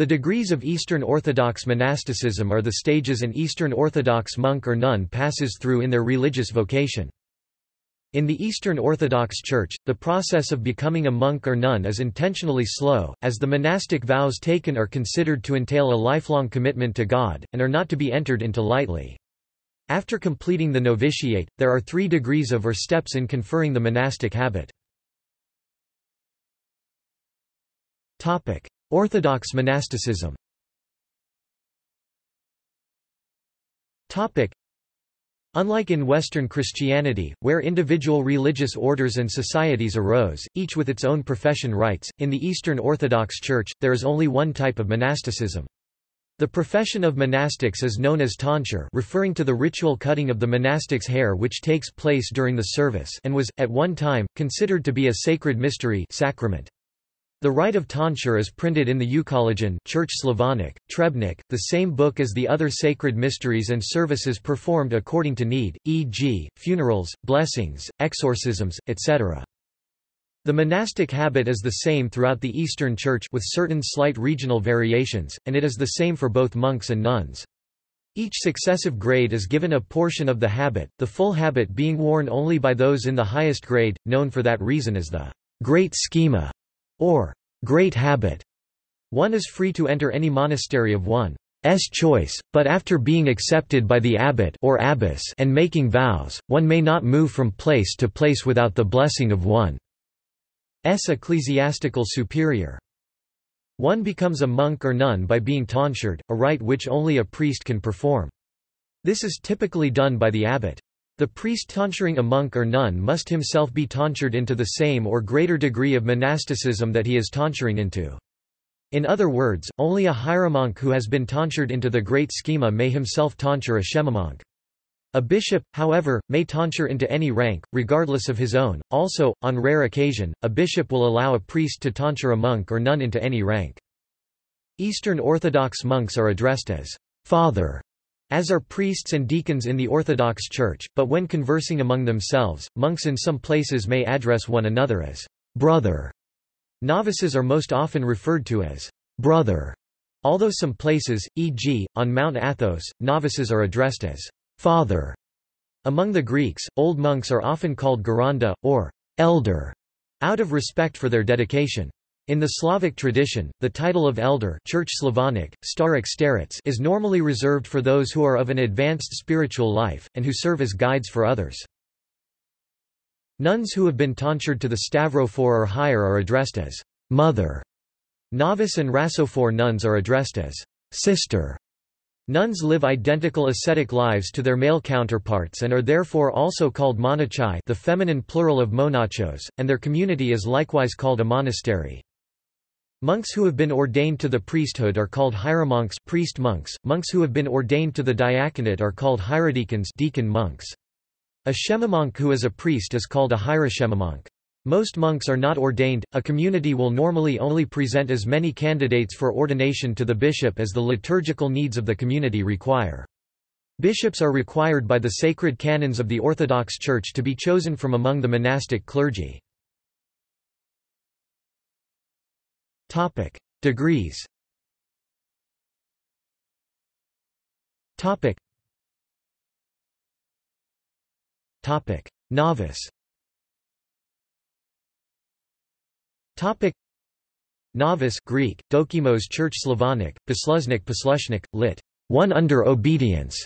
The degrees of Eastern Orthodox monasticism are the stages an Eastern Orthodox monk or nun passes through in their religious vocation. In the Eastern Orthodox Church, the process of becoming a monk or nun is intentionally slow, as the monastic vows taken are considered to entail a lifelong commitment to God, and are not to be entered into lightly. After completing the novitiate, there are three degrees of or steps in conferring the monastic habit. Orthodox monasticism Unlike in Western Christianity, where individual religious orders and societies arose, each with its own profession rites, in the Eastern Orthodox Church, there is only one type of monasticism. The profession of monastics is known as tonsure referring to the ritual cutting of the monastic's hair which takes place during the service and was, at one time, considered to be a sacred mystery sacrament. The rite of tonsure is printed in the Euchologion Church Slavonic, Trebnik, the same book as the other sacred mysteries and services performed according to need, e.g., funerals, blessings, exorcisms, etc. The monastic habit is the same throughout the Eastern Church with certain slight regional variations, and it is the same for both monks and nuns. Each successive grade is given a portion of the habit, the full habit being worn only by those in the highest grade, known for that reason as the great schema or great habit. One is free to enter any monastery of one's choice, but after being accepted by the abbot or abbess and making vows, one may not move from place to place without the blessing of one's ecclesiastical superior. One becomes a monk or nun by being tonsured, a rite which only a priest can perform. This is typically done by the abbot. The priest tonsuring a monk or nun must himself be tonsured into the same or greater degree of monasticism that he is tonsuring into. In other words, only a hieromonk who has been tonsured into the great schema may himself tonsure a shemamonk. A bishop, however, may tonsure into any rank, regardless of his own. Also, on rare occasion, a bishop will allow a priest to tonsure a monk or nun into any rank. Eastern Orthodox monks are addressed as father as are priests and deacons in the Orthodox Church, but when conversing among themselves, monks in some places may address one another as brother. Novices are most often referred to as brother, although some places, e.g., on Mount Athos, novices are addressed as father. Among the Greeks, old monks are often called geranda, or elder, out of respect for their dedication. In the Slavic tradition, the title of elder Church Slavonic, starec starets is normally reserved for those who are of an advanced spiritual life, and who serve as guides for others. Nuns who have been tonsured to the Stavrophore or higher are addressed as mother. Novice and rhasophore nuns are addressed as sister. Nuns live identical ascetic lives to their male counterparts and are therefore also called monachai the feminine plural of monachos, and their community is likewise called a monastery. Monks who have been ordained to the priesthood are called hieromonks priest monks. Monks who have been ordained to the diaconate are called hierodeacons deacon monks. A shemamonk who is a priest is called a hieroshemamonk. Most monks are not ordained, a community will normally only present as many candidates for ordination to the bishop as the liturgical needs of the community require. Bishops are required by the sacred canons of the Orthodox Church to be chosen from among the monastic clergy. Topic: Degrees. Topic. Topic: Novice. Topic: Novice Greek, dokimos Church Slavonic, posluznik poslushnik, lit. One under obedience.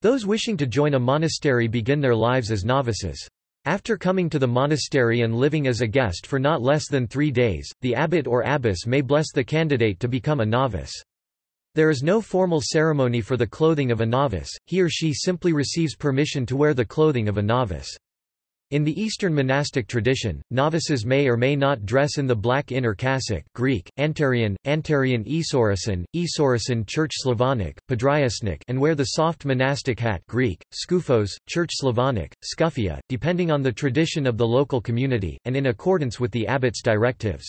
Those wishing to join a monastery begin their lives as novices. After coming to the monastery and living as a guest for not less than three days, the abbot or abbess may bless the candidate to become a novice. There is no formal ceremony for the clothing of a novice, he or she simply receives permission to wear the clothing of a novice. In the Eastern monastic tradition, novices may or may not dress in the black inner cassock Greek, Antarian, Antarian Esorisin, Esorisin Church Slavonic, Podriasnik and wear the soft monastic hat Greek, Skufos, Church Slavonic, Skufia, depending on the tradition of the local community, and in accordance with the abbot's directives.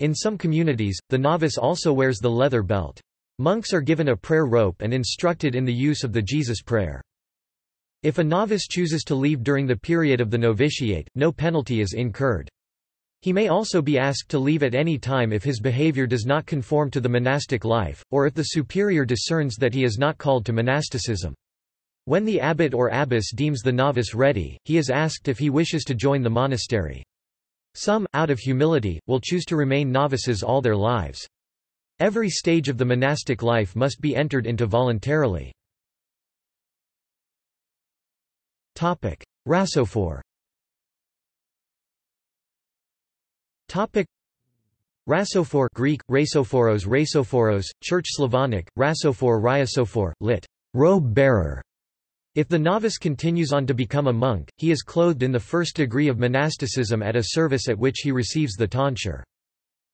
In some communities, the novice also wears the leather belt. Monks are given a prayer rope and instructed in the use of the Jesus prayer. If a novice chooses to leave during the period of the novitiate, no penalty is incurred. He may also be asked to leave at any time if his behavior does not conform to the monastic life, or if the superior discerns that he is not called to monasticism. When the abbot or abbess deems the novice ready, he is asked if he wishes to join the monastery. Some, out of humility, will choose to remain novices all their lives. Every stage of the monastic life must be entered into voluntarily. Rhasophore Rhasophore Greek, Rhasophoros Rhasophoros, Church Slavonic, Rhasophore Rhyasophore, lit. robe bearer. If the novice continues on to become a monk, he is clothed in the first degree of monasticism at a service at which he receives the tonsure.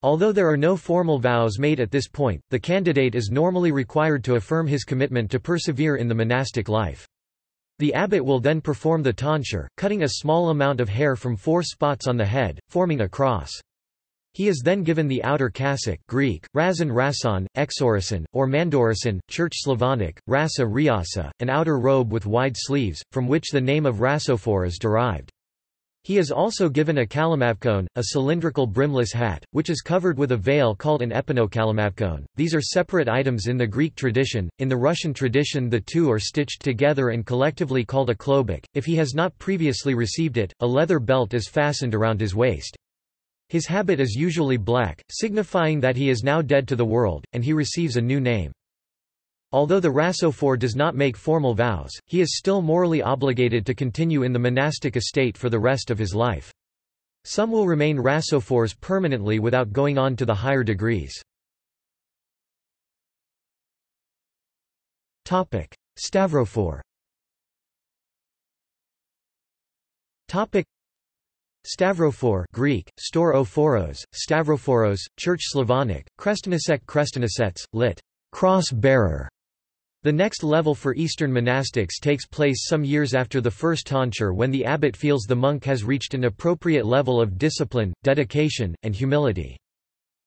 Although there are no formal vows made at this point, the candidate is normally required to affirm his commitment to persevere in the monastic life. The abbot will then perform the tonsure, cutting a small amount of hair from four spots on the head, forming a cross. He is then given the outer cassock Greek, razon rason, exorison, or mandorison, Church Slavonic, rasa riasa, an outer robe with wide sleeves, from which the name of rhasophore is derived. He is also given a kalimavkon, a cylindrical brimless hat, which is covered with a veil called an epinokalimavkon. These are separate items in the Greek tradition. In the Russian tradition, the two are stitched together and collectively called a klobuk. If he has not previously received it, a leather belt is fastened around his waist. His habit is usually black, signifying that he is now dead to the world, and he receives a new name. Although the Rhasophore does not make formal vows, he is still morally obligated to continue in the monastic estate for the rest of his life. Some will remain Rhasophores permanently without going on to the higher degrees. Stavrophore Stavrophore Greek, Staurophoros, Stavrophoros, Church Slavonic, Krestanesek Krestanesets, lit. Cross-bearer. The next level for Eastern monastics takes place some years after the first tonsure when the abbot feels the monk has reached an appropriate level of discipline, dedication, and humility.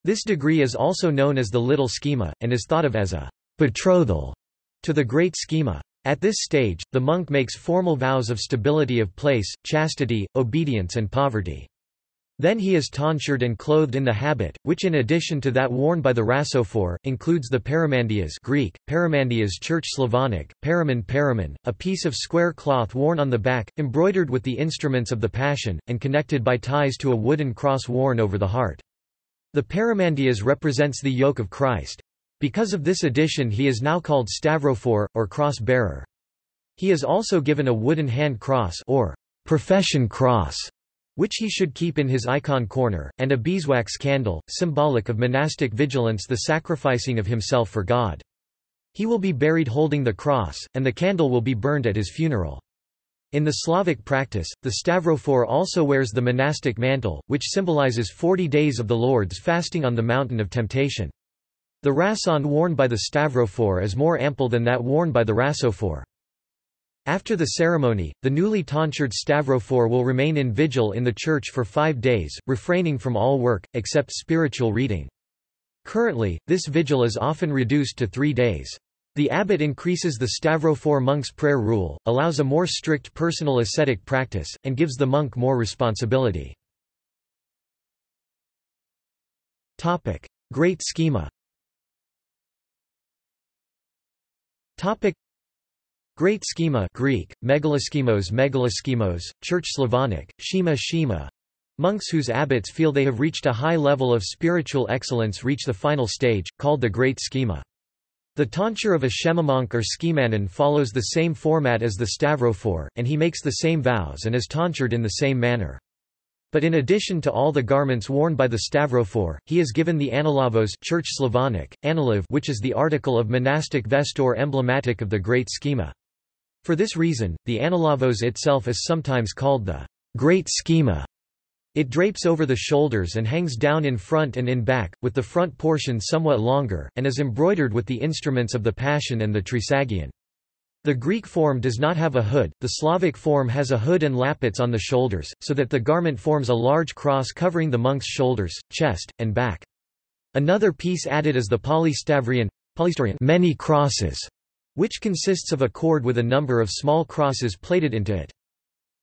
This degree is also known as the little schema, and is thought of as a betrothal to the great schema. At this stage, the monk makes formal vows of stability of place, chastity, obedience and poverty. Then he is tonsured and clothed in the habit, which in addition to that worn by the Rhasophore, includes the paramandias Greek, paramandias Church Slavonic, paraman paraman, a piece of square cloth worn on the back, embroidered with the instruments of the Passion, and connected by ties to a wooden cross worn over the heart. The paramandias represents the yoke of Christ. Because of this addition he is now called Stavrophore, or cross-bearer. He is also given a wooden hand cross or profession cross, which he should keep in his icon corner, and a beeswax candle, symbolic of monastic vigilance the sacrificing of himself for God. He will be buried holding the cross, and the candle will be burned at his funeral. In the Slavic practice, the Stavrophore also wears the monastic mantle, which symbolizes forty days of the Lord's fasting on the mountain of temptation. The rason worn by the stavrophore is more ample than that worn by the rhasophore. After the ceremony, the newly tonsured stavrophore will remain in vigil in the church for five days, refraining from all work, except spiritual reading. Currently, this vigil is often reduced to three days. The abbot increases the stavrophore monk's prayer rule, allows a more strict personal ascetic practice, and gives the monk more responsibility. Great schema Great Schema Greek, megaloschemos megaloschemos, Church Slavonic, Shema Shema. Monks whose abbots feel they have reached a high level of spiritual excellence reach the final stage, called the Great Schema. The tonsure of a Shemamonk or schemanon follows the same format as the Stavrophore, and he makes the same vows and is tonsured in the same manner. But in addition to all the garments worn by the Stavrophore, he is given the analavos Church Slavonic, analav which is the article of monastic vestor emblematic of the Great Schema. For this reason, the analavos itself is sometimes called the Great Schema. It drapes over the shoulders and hangs down in front and in back, with the front portion somewhat longer, and is embroidered with the instruments of the Passion and the Trisagion. The Greek form does not have a hood, the Slavic form has a hood and lappets on the shoulders, so that the garment forms a large cross covering the monk's shoulders, chest, and back. Another piece added is the polystavrion, many crosses, which consists of a cord with a number of small crosses plaited into it.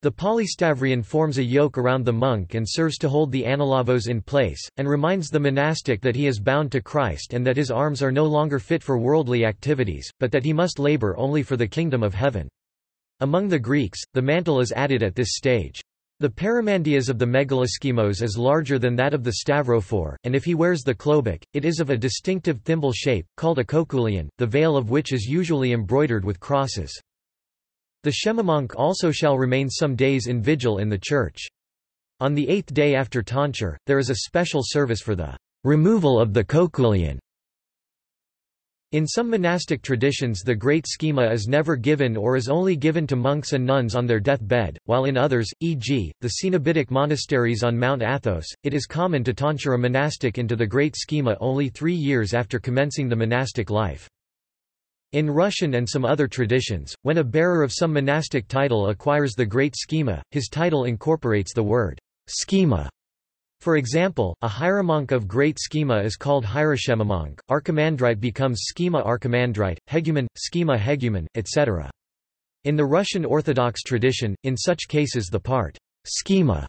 The polystavrion forms a yoke around the monk and serves to hold the analavos in place, and reminds the monastic that he is bound to Christ and that his arms are no longer fit for worldly activities, but that he must labor only for the kingdom of heaven. Among the Greeks, the mantle is added at this stage. The paramandias of the megaloschemos is larger than that of the stavrophore, and if he wears the klobuk, it is of a distinctive thimble shape, called a koukoulion, the veil of which is usually embroidered with crosses. The shemamonk also shall remain some days in vigil in the church. On the eighth day after tonsure, there is a special service for the removal of the koukoulion. In some monastic traditions the great schema is never given or is only given to monks and nuns on their death bed, while in others, e.g., the Cenobitic monasteries on Mount Athos, it is common to tonsure a monastic into the great schema only three years after commencing the monastic life. In Russian and some other traditions, when a bearer of some monastic title acquires the great schema, his title incorporates the word schema. For example, a hieromonk of great schema is called hieroshemamonk, archimandrite becomes schema archimandrite, hegumen, schema hegumen, etc. In the Russian Orthodox tradition, in such cases the part schema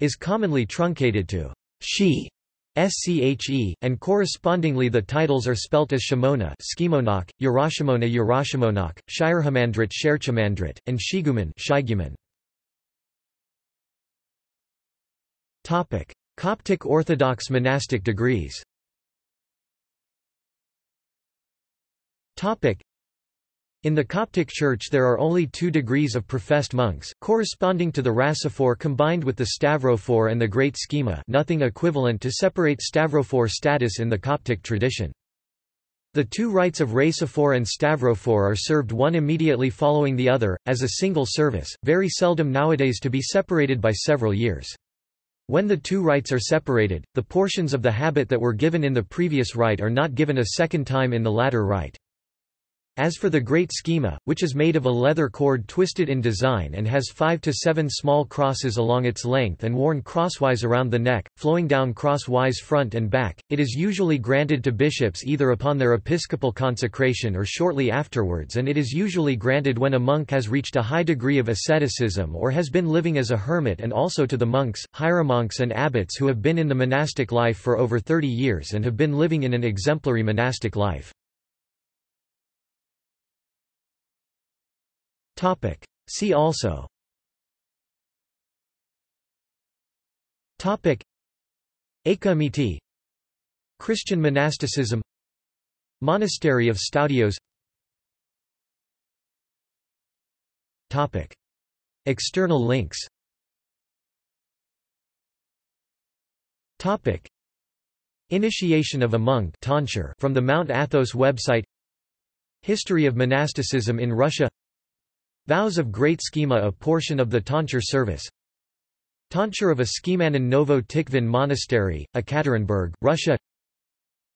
is commonly truncated to she SCHE, and correspondingly the titles are spelt as Shimona Skimonok, Yerashimona Yerashimonok, Shirhamandrit Sherchamandrit, and Shiguman Shiguman. Coptic Orthodox monastic degrees. In the Coptic Church there are only two degrees of professed monks, corresponding to the Rhasophore combined with the Stavrophore and the Great Schema nothing equivalent to separate Stavrophore status in the Coptic tradition. The two rites of Rhasophore and Stavrophore are served one immediately following the other, as a single service, very seldom nowadays to be separated by several years. When the two rites are separated, the portions of the habit that were given in the previous rite are not given a second time in the latter rite. As for the Great Schema, which is made of a leather cord twisted in design and has five to seven small crosses along its length and worn crosswise around the neck, flowing down crosswise front and back, it is usually granted to bishops either upon their episcopal consecration or shortly afterwards and it is usually granted when a monk has reached a high degree of asceticism or has been living as a hermit and also to the monks, hieromonks and abbots who have been in the monastic life for over 30 years and have been living in an exemplary monastic life. Topic. See also Topic. Acoemetae Christian monasticism Monastery of Stoudios Topic. External links Topic. Initiation of a monk from the Mount Athos website History of monasticism in Russia Vows of Great Schema a portion of the tonsure service. Tonsure of a Schemanon Novo Tikhvin Monastery, Ekaterinburg, Russia.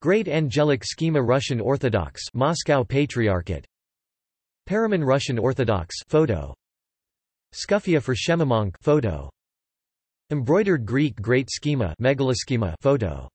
Great Angelic Schema Russian Orthodox Moscow Patriarchate. Paraman Russian Orthodox photo. Skufia for Shemamonk photo. Embroidered Greek Great Schema megaloschema photo